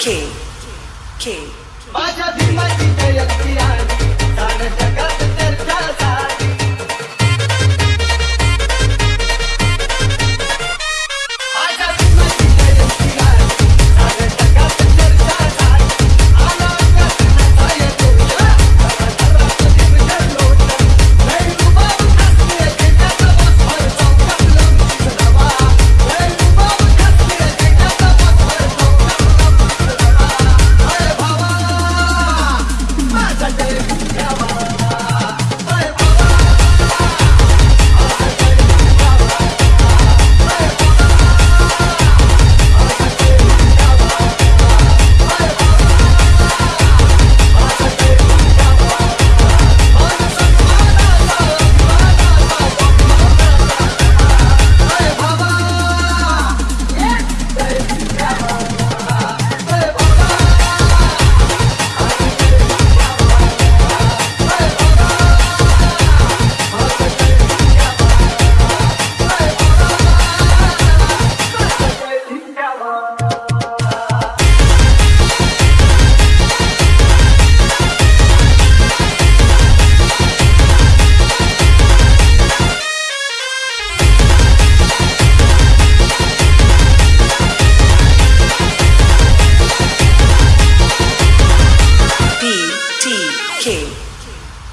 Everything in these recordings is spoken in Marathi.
K. K. K.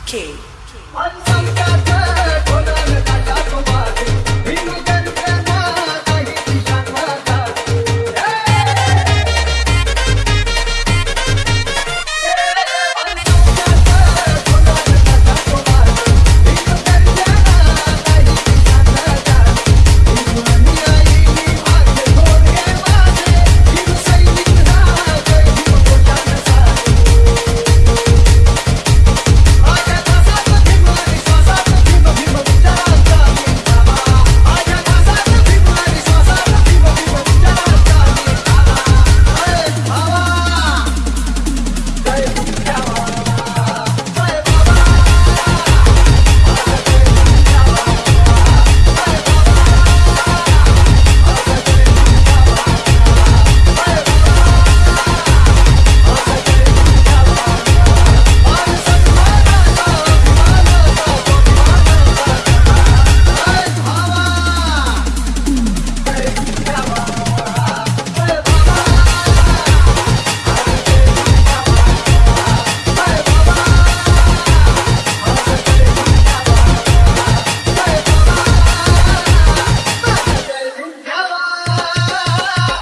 K.